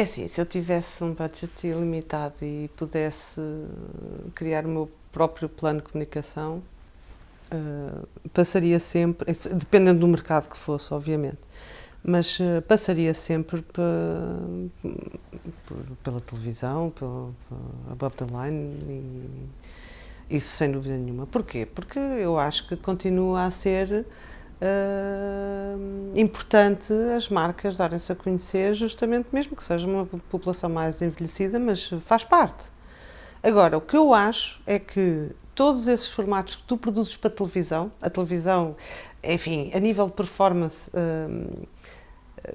É assim, se eu tivesse um budget ilimitado e pudesse criar o meu próprio plano de comunicação, uh, passaria sempre, dependendo do mercado que fosse, obviamente, mas uh, passaria sempre pela televisão, above the line, e, isso sem dúvida nenhuma. Porquê? Porque eu acho que continua a ser uh, importante as marcas darem-se a conhecer, justamente mesmo que seja uma população mais envelhecida, mas faz parte. Agora, o que eu acho é que todos esses formatos que tu produzes para a televisão, a televisão, enfim, a nível de performance,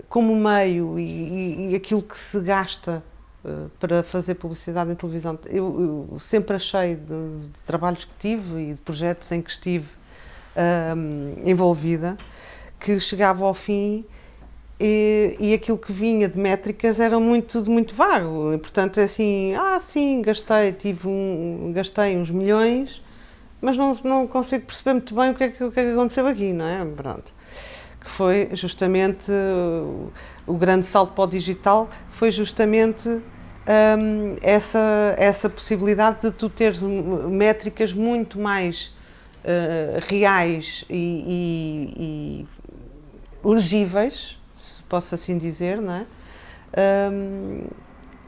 como meio e, e, aquilo que se gasta uh, para fazer publicidade em televisão, eu, eu sempre achei de, de, trabalhos que tive e de projetos em que estive envolvida, que chegava ao fim e, e, aquilo que vinha de métricas era muito, muito vago. E, portanto, é assim, ah, sim, gastei, tive um, gastei uns milhões, mas não, não consigo perceber muito bem o que, é que, o que é que aconteceu aqui, não é? Pronto. Que foi justamente o, grande salto para o digital, foi justamente essa, essa possibilidade de tu teres métricas muito mais uh, reais e, e, e, legíveis, se posso assim dizer, não é? Um,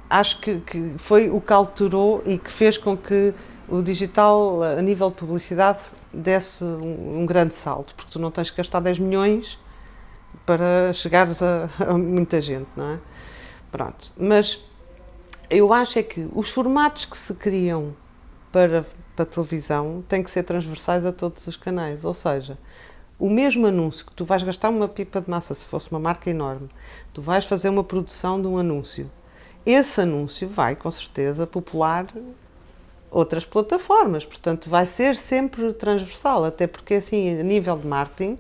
acho que, que, foi o que alterou e que fez com que o digital, a nível de publicidade, desse um, um grande salto, porque tu não tens que gastar 10 milhões para chegares a, a, muita gente, não é? Pronto, mas eu acho é que os formatos que se criam para, para televisão têm que ser transversais a todos os canais, ou seja, o mesmo anúncio que tu vais gastar uma pipa de massa, se fosse uma marca enorme, tu vais fazer uma produção de um anúncio, esse anúncio vai com certeza popular outras plataformas, portanto vai ser sempre transversal, até porque assim, a nível de marketing,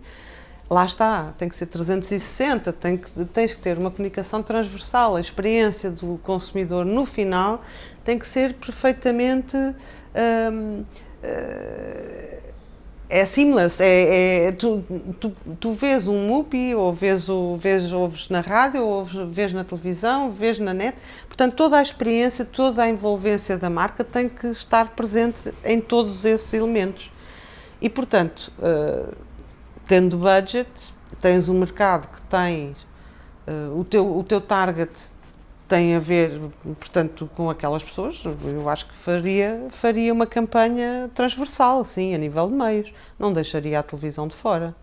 lá está, tem que ser 360, tem que, tens que ter uma comunicação transversal, a experiência do consumidor no final tem que ser perfeitamente hum, eh, é seamless, é, é tu, tu, tu, vês um MUPI, ou vês, ou vês, ouves na rádio, ou vês na televisão, vês na net, portanto toda a experiência, toda a envolvência da marca tem que estar presente em todos esses elementos. E portanto, uh, tendo budget, tens um mercado que tens, uh, o, teu, o teu target tem a ver, portanto, com aquelas pessoas, eu acho que faria, faria uma campanha transversal, sim, a nível de meios, não deixaria a televisão de fora.